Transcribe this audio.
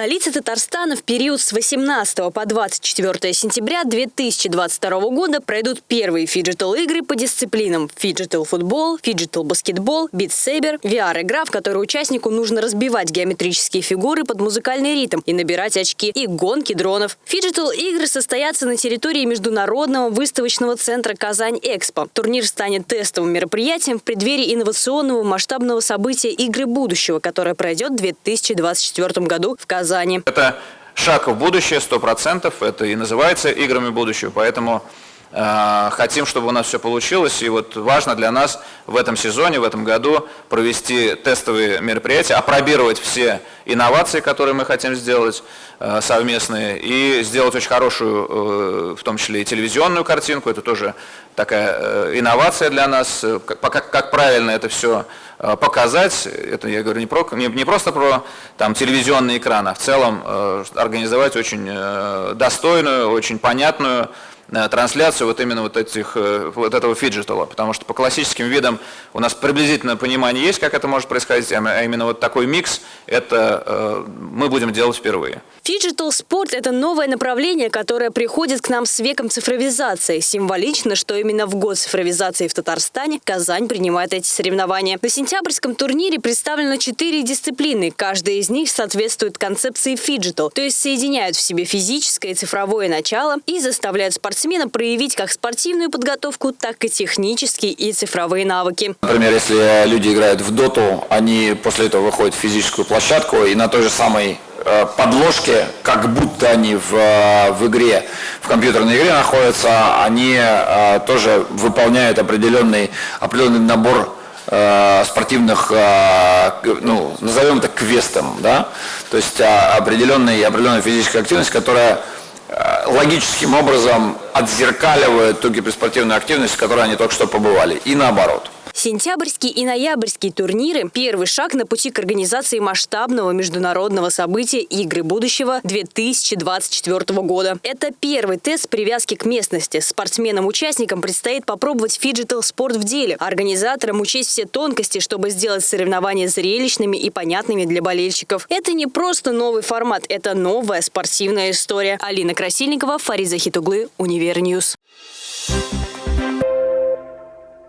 столице Татарстана в период с 18 по 24 сентября 2022 года пройдут первые фиджитал-игры по дисциплинам фиджитал-футбол, фиджитал-баскетбол, Beat Saber, VR-игра, в которой участнику нужно разбивать геометрические фигуры под музыкальный ритм и набирать очки, и гонки дронов. Фиджитал-игры состоятся на территории Международного выставочного центра «Казань-Экспо». Турнир станет тестовым мероприятием в преддверии инновационного масштабного события «Игры будущего», которое пройдет в 2024 году в Казани. Это шаг в будущее, сто процентов. Это и называется играми будущего. Поэтому хотим, чтобы у нас все получилось. И вот важно для нас в этом сезоне, в этом году провести тестовые мероприятия, опробировать все инновации, которые мы хотим сделать э, совместные, и сделать очень хорошую, э, в том числе и телевизионную картинку. Это тоже такая э, инновация для нас. Как, как, правильно это все Э, показать, это я говорю не, про, не, не просто про там, телевизионный экран, а в целом э, организовать очень э, достойную, очень понятную Э, трансляцию вот именно вот, этих, э, вот этого фиджитала, потому что по классическим видам у нас приблизительное понимание есть, как это может происходить, а именно вот такой микс, это э, мы будем делать впервые. Фиджитал спорт – это новое направление, которое приходит к нам с веком цифровизации. Символично, что именно в год цифровизации в Татарстане Казань принимает эти соревнования. На сентябрьском турнире представлено четыре дисциплины. Каждая из них соответствует концепции фиджитал, то есть соединяют в себе физическое и цифровое начало и заставляют спортсменов спортсмена проявить как спортивную подготовку, так и технические и цифровые навыки. Например, если люди играют в доту, они после этого выходят в физическую площадку и на той же самой э, подложке, как будто они в, э, в игре, в компьютерной игре находятся, они э, тоже выполняют определенный, определенный набор спортивных, ну, назовем это квестом, да, то есть определенная, определенная физическая активность, которая логическим образом отзеркаливает ту киберспортивную активность, в которой они только что побывали, и наоборот. Сентябрьский и ноябрьский турниры – первый шаг на пути к организации масштабного международного события «Игры будущего» 2024 года. Это первый тест привязки к местности. Спортсменам-участникам предстоит попробовать фиджитал-спорт в деле. Организаторам учесть все тонкости, чтобы сделать соревнования зрелищными и понятными для болельщиков. Это не просто новый формат, это новая спортивная история. Алина Красильникова, Фариза Хитуглы, Универньюз. Thank you